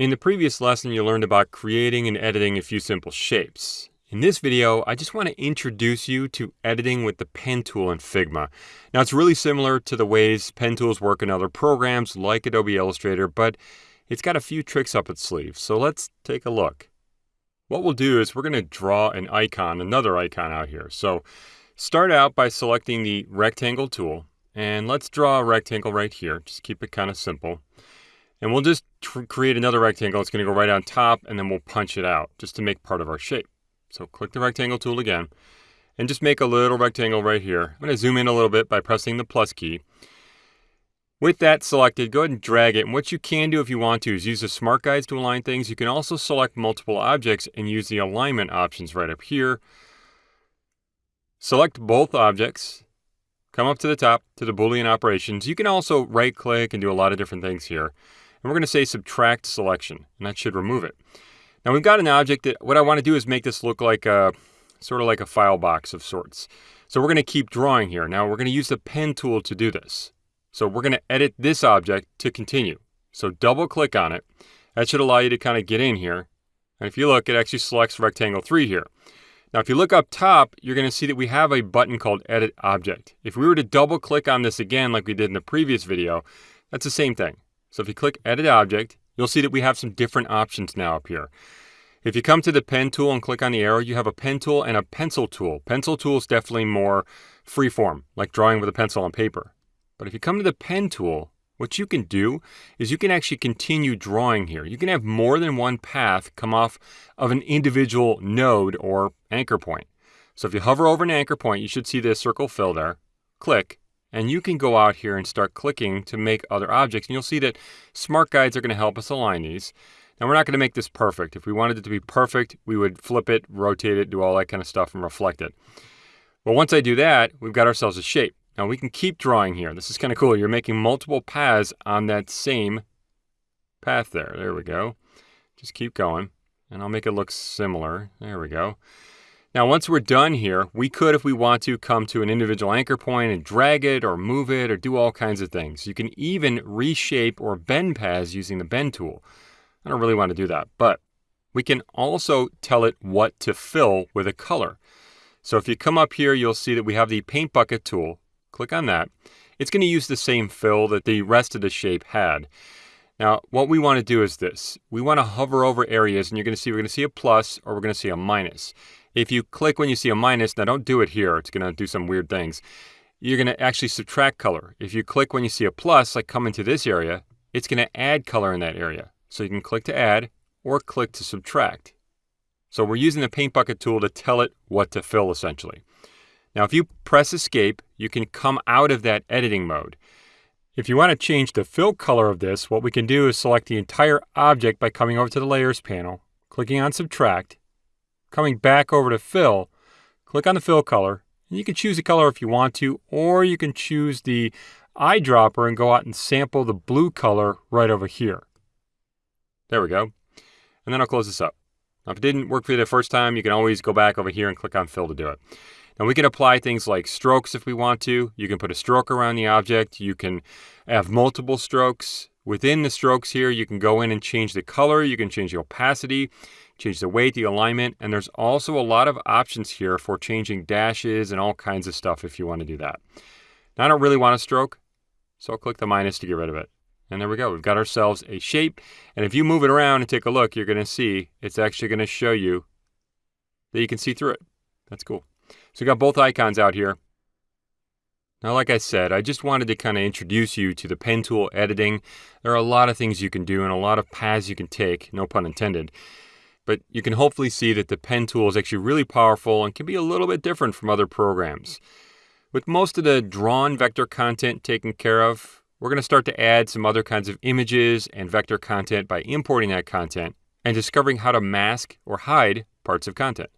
In the previous lesson, you learned about creating and editing a few simple shapes. In this video, I just want to introduce you to editing with the pen tool in Figma. Now, it's really similar to the ways pen tools work in other programs like Adobe Illustrator, but it's got a few tricks up its sleeve. So let's take a look. What we'll do is we're going to draw an icon, another icon out here. So start out by selecting the rectangle tool, and let's draw a rectangle right here. Just keep it kind of simple. And we'll just create another rectangle. It's going to go right on top, and then we'll punch it out just to make part of our shape. So click the rectangle tool again, and just make a little rectangle right here. I'm going to zoom in a little bit by pressing the plus key. With that selected, go ahead and drag it. And what you can do if you want to is use the smart guides to align things. You can also select multiple objects and use the alignment options right up here. Select both objects, come up to the top to the Boolean operations. You can also right click and do a lot of different things here. And we're going to say subtract selection, and that should remove it. Now we've got an object that what I want to do is make this look like a sort of like a file box of sorts. So we're going to keep drawing here. Now we're going to use the pen tool to do this. So we're going to edit this object to continue. So double click on it. That should allow you to kind of get in here. And if you look, it actually selects rectangle 3 here. Now if you look up top, you're going to see that we have a button called Edit Object. If we were to double click on this again like we did in the previous video, that's the same thing. So if you click Edit Object, you'll see that we have some different options now up here. If you come to the pen tool and click on the arrow, you have a pen tool and a pencil tool. Pencil tool is definitely more freeform, like drawing with a pencil on paper. But if you come to the pen tool, what you can do is you can actually continue drawing here. You can have more than one path come off of an individual node or anchor point. So if you hover over an anchor point, you should see this circle fill there. Click, and you can go out here and start clicking to make other objects. And you'll see that smart guides are going to help us align these. Now we're not going to make this perfect. If we wanted it to be perfect, we would flip it, rotate it, do all that kind of stuff and reflect it. But once I do that, we've got ourselves a shape. Now we can keep drawing here. This is kind of cool. You're making multiple paths on that same path there. There we go. Just keep going. And I'll make it look similar. There we go. Now, once we're done here, we could, if we want to, come to an individual anchor point and drag it or move it or do all kinds of things. You can even reshape or bend paths using the bend tool. I don't really want to do that, but we can also tell it what to fill with a color. So if you come up here, you'll see that we have the paint bucket tool. Click on that. It's going to use the same fill that the rest of the shape had. Now, what we want to do is this. We want to hover over areas, and you're going to see we're going to see a plus or we're going to see a minus. If you click when you see a minus, now don't do it here, it's going to do some weird things. You're going to actually subtract color. If you click when you see a plus, like come into this area, it's going to add color in that area. So you can click to add or click to subtract. So we're using the paint bucket tool to tell it what to fill essentially. Now if you press escape, you can come out of that editing mode. If you want to change the fill color of this, what we can do is select the entire object by coming over to the layers panel, clicking on subtract, Coming back over to fill, click on the fill color. And you can choose a color if you want to, or you can choose the eyedropper and go out and sample the blue color right over here. There we go. And then I'll close this up. Now, if it didn't work for you the first time, you can always go back over here and click on fill to do it. Now we can apply things like strokes if we want to. You can put a stroke around the object. You can have multiple strokes. Within the strokes here, you can go in and change the color. You can change the opacity change the weight, the alignment, and there's also a lot of options here for changing dashes and all kinds of stuff if you want to do that. Now I don't really want a stroke, so I'll click the minus to get rid of it. And there we go, we've got ourselves a shape. And if you move it around and take a look, you're gonna see it's actually gonna show you that you can see through it. That's cool. So we got both icons out here. Now, like I said, I just wanted to kind of introduce you to the pen tool editing. There are a lot of things you can do and a lot of paths you can take, no pun intended but you can hopefully see that the pen tool is actually really powerful and can be a little bit different from other programs. With most of the drawn vector content taken care of, we're going to start to add some other kinds of images and vector content by importing that content and discovering how to mask or hide parts of content.